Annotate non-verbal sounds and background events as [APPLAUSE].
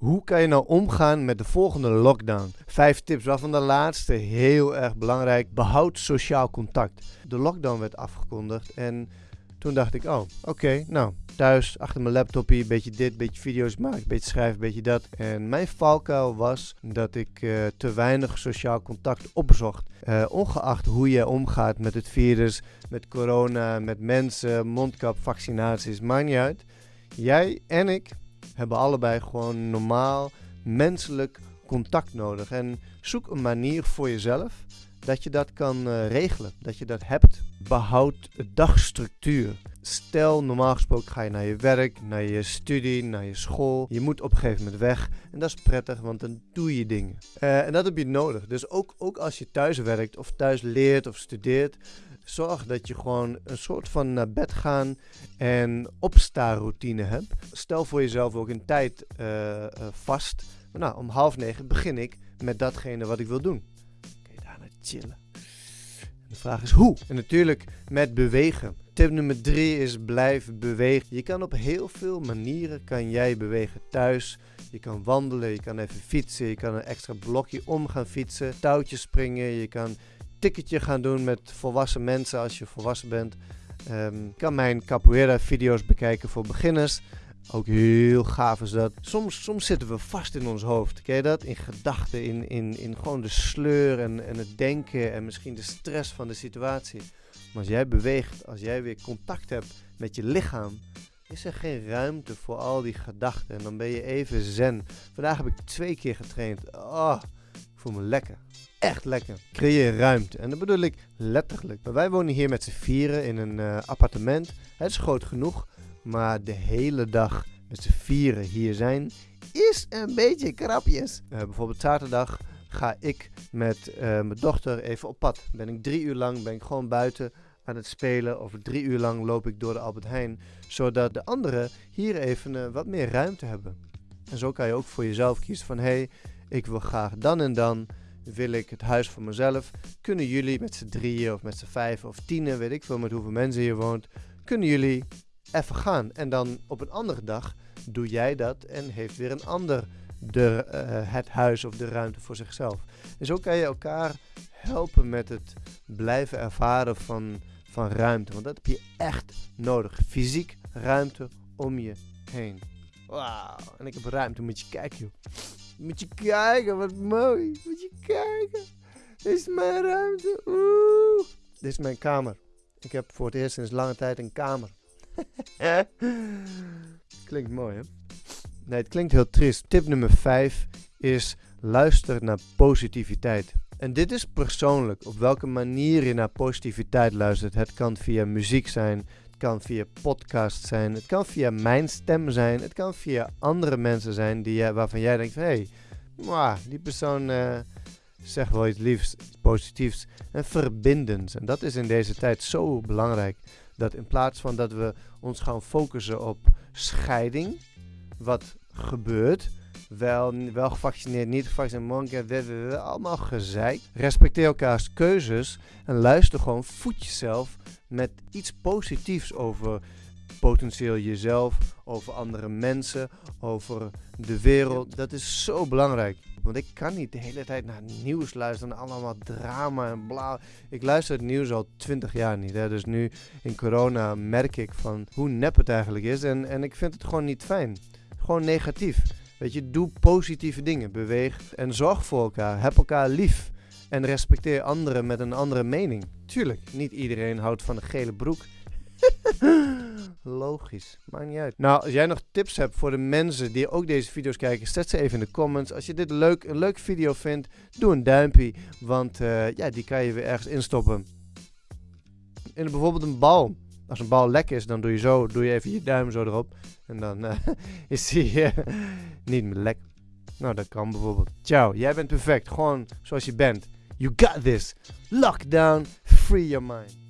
Hoe kan je nou omgaan met de volgende lockdown? Vijf tips, waarvan de laatste heel erg belangrijk. Behoud sociaal contact. De lockdown werd afgekondigd en toen dacht ik, oh, oké, nou, thuis achter mijn laptopje, een beetje dit, beetje video's maken, beetje schrijven, beetje dat. En mijn valkuil was dat ik uh, te weinig sociaal contact opzocht. Uh, ongeacht hoe je omgaat met het virus, met corona, met mensen, mondkap, vaccinaties, maakt niet uit. Jij en ik hebben allebei gewoon normaal menselijk contact nodig. En zoek een manier voor jezelf dat je dat kan uh, regelen, dat je dat hebt. Behoud dagstructuur. Stel, normaal gesproken ga je naar je werk, naar je studie, naar je school. Je moet op een gegeven moment weg. En dat is prettig, want dan doe je dingen. Uh, en dat heb je nodig. Dus ook, ook als je thuis werkt, of thuis leert of studeert, zorg dat je gewoon een soort van naar bed gaan en opsta-routine hebt. Stel voor jezelf ook een tijd uh, uh, vast. Nou, om half negen begin ik met datgene wat ik wil doen. Kun je daarna chillen. De vraag is hoe? En natuurlijk met bewegen. Tip nummer drie is blijf bewegen. Je kan op heel veel manieren kan jij bewegen thuis. Je kan wandelen, je kan even fietsen, je kan een extra blokje om gaan fietsen, touwtjes springen, je kan ticketje gaan doen met volwassen mensen als je volwassen bent. Je kan mijn capoeira video's bekijken voor beginners. Ook heel gaaf is dat. Soms, soms zitten we vast in ons hoofd. Ken je dat? In gedachten, in, in, in gewoon de sleur en, en het denken en misschien de stress van de situatie. Maar als jij beweegt, als jij weer contact hebt met je lichaam, is er geen ruimte voor al die gedachten. En dan ben je even zen. Vandaag heb ik twee keer getraind. Oh, voel me lekker echt lekker. Creëer ruimte. En dat bedoel ik letterlijk. wij wonen hier met z'n vieren in een uh, appartement. Het is groot genoeg. Maar de hele dag met z'n vieren hier zijn is een beetje krapjes. Uh, bijvoorbeeld zaterdag ga ik met uh, mijn dochter even op pad. Ben ik drie uur lang ben ik gewoon buiten aan het spelen. Of drie uur lang loop ik door de Albert Heijn. Zodat de anderen hier even wat meer ruimte hebben. En zo kan je ook voor jezelf kiezen van hé, hey, ik wil graag dan en dan wil ik het huis voor mezelf. Kunnen jullie met z'n drieën of met z'n vijf of tienen, weet ik veel met hoeveel mensen hier woont, kunnen jullie even gaan. En dan op een andere dag doe jij dat en heeft weer een ander de, uh, het huis of de ruimte voor zichzelf. En zo kan je elkaar helpen met het blijven ervaren van, van ruimte. Want dat heb je echt nodig. Fysiek ruimte om je heen. Wauw, en ik heb ruimte, moet je kijken joh. Moet je kijken, wat mooi. Moet je kijken. Dit is mijn ruimte. Oeh. Dit is mijn kamer. Ik heb voor het eerst sinds lange tijd een kamer. [LAUGHS] klinkt mooi, hè? Nee, het klinkt heel triest. Tip nummer 5 is luister naar positiviteit. En dit is persoonlijk, op welke manier je naar positiviteit luistert. Het kan via muziek zijn, kan via podcast zijn, het kan via mijn stem zijn, het kan via andere mensen zijn die, waarvan jij denkt hé, hey, die persoon uh, zegt wel iets liefs, positiefs en verbindends. En dat is in deze tijd zo belangrijk. Dat in plaats van dat we ons gaan focussen op scheiding, wat gebeurt, wel, wel gevaccineerd, niet gevaccineerd, allemaal gezeik. Respecteer elkaars keuzes en luister gewoon, voed jezelf met iets positiefs over potentieel jezelf, over andere mensen, over de wereld. Dat is zo belangrijk. Want ik kan niet de hele tijd naar nieuws luisteren, allemaal drama en bla. Ik luister het nieuws al twintig jaar niet. Hè. Dus nu in corona merk ik van hoe nep het eigenlijk is. En, en ik vind het gewoon niet fijn. Gewoon negatief. Weet je, doe positieve dingen. Beweeg en zorg voor elkaar. Heb elkaar lief. En respecteer anderen met een andere mening. Tuurlijk, niet iedereen houdt van een gele broek. [LAUGHS] Logisch, maakt niet uit. Nou, als jij nog tips hebt voor de mensen die ook deze video's kijken, zet ze even in de comments. Als je dit leuk, een leuk video vindt, doe een duimpje, want uh, ja, die kan je weer ergens instoppen. In bijvoorbeeld een bal. Als een bal lek is, dan doe je zo, doe je even je duim zo erop. En dan uh, [LAUGHS] is die uh, niet meer lek. Nou, dat kan bijvoorbeeld. Ciao, jij bent perfect. Gewoon zoals je bent. You got this. Lockdown, free your mind.